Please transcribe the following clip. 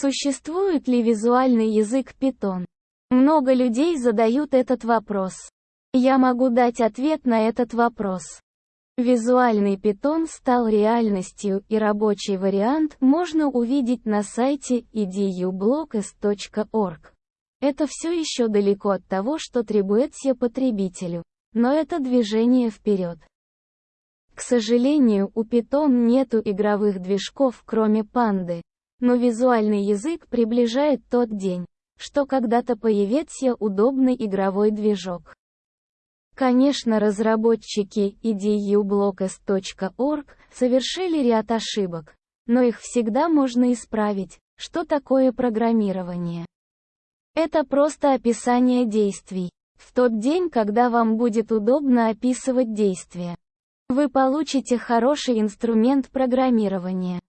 Существует ли визуальный язык Python? Много людей задают этот вопрос. Я могу дать ответ на этот вопрос. Визуальный Python стал реальностью и рабочий вариант можно увидеть на сайте edublocks.org. Это все еще далеко от того, что требуется потребителю, но это движение вперед. К сожалению, у Python нету игровых движков, кроме панды, но визуальный язык приближает тот день, что когда-то появится удобный игровой движок. Конечно, разработчики edublocks.org совершили ряд ошибок, но их всегда можно исправить. Что такое программирование? Это просто описание действий. В тот день, когда вам будет удобно описывать действия, вы получите хороший инструмент программирования.